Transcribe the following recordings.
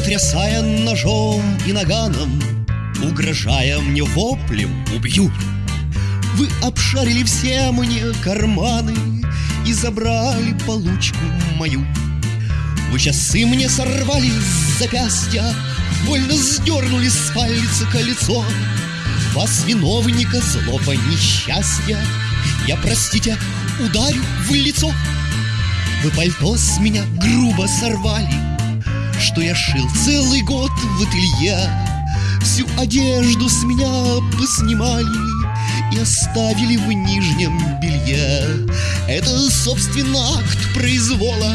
Потрясая ножом и наганом Угрожая мне воплем «Убью!» Вы обшарили все мне карманы И забрали получку мою. Вы часы мне сорвали с запястья Больно сдернули с пальца колесо. Вас, виновника злого несчастья Я, простите, ударю в лицо. Вы пальто с меня грубо сорвали Что я шил целый год в ателье. Всю одежду с меня поснимали и оставили в нижнем белье. Это, собственно, акт произвола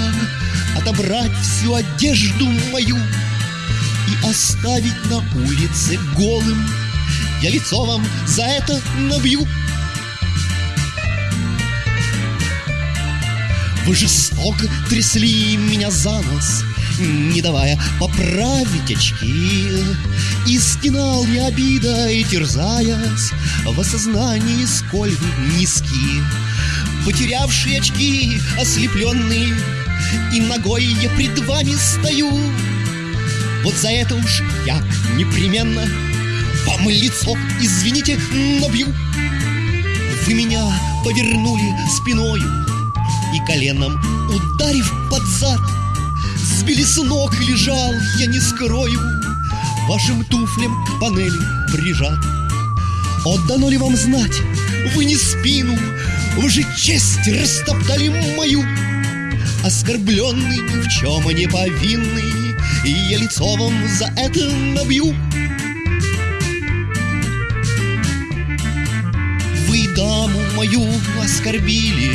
Отобрать всю одежду мою И оставить на улице голым. Я лицо вам за это набью. Вы жестоко трясли меня за нос не давая поправить очки. И стенал я обидой, терзаясь В осознании, сколь низки. Потерявшие очки, ослепленные, И ногой я пред вами стою. Вот за это уж я непременно Вам лицо, извините, набью. Вы меня повернули спиною И коленом ударив под зад Сбили с ног лежал, я не скрою Вашим туфлям к панели прижат. Отдано ли вам знать, вы не спину Вы же честь растоптали мою. Оскорбленный, ни в чем не повинный И я лицо вам за это набью. Вы даму мою оскорбили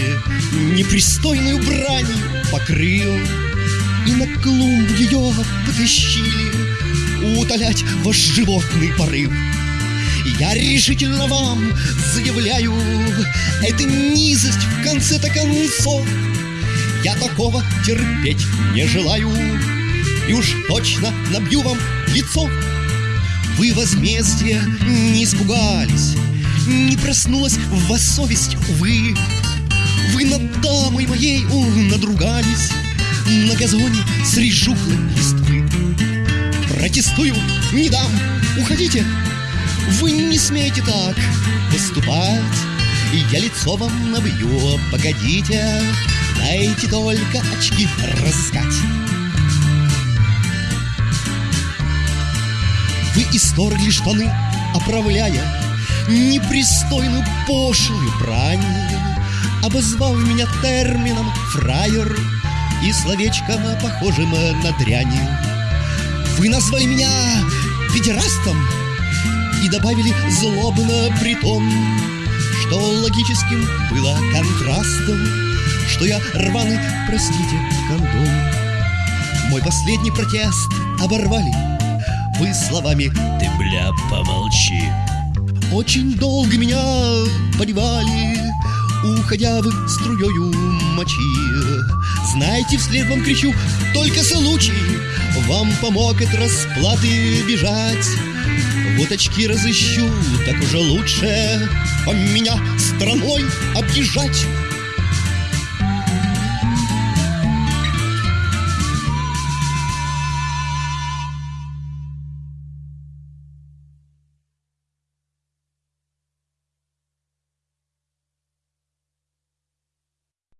Непристойную брань покрыл и на клумбу ее потащили Утолять ваш животный порыв. Я решительно вам заявляю Это низость в конце-то концов. Я такого терпеть не желаю И уж точно набью вам лицо. Вы возмездия не испугались Не проснулась в вас совесть, увы Вы над дамой моей надругались на газоне среди жухлой листвы. Протестую, не дам, уходите, вы не смеете так поступать. И я лицо вам набью, погодите, дайте только очки разыскать. Вы исторгли штаны, оправляя непристойную пошлую брань, обозвав меня термином фраер и словечком, похожим на дрянь. Вы назвали меня педерастом и добавили злобно при том, что логическим было контрастом, что я рваный, простите, кондом. Мой последний протест оборвали вы словами «Ты, бля, помолчи». Очень долго меня поливали, уходя вы струёю мочи. Знаете, вслед вам кричу, только случай Вам помог от расплаты бежать Вот очки разыщу, так уже лучше По меня страной объезжать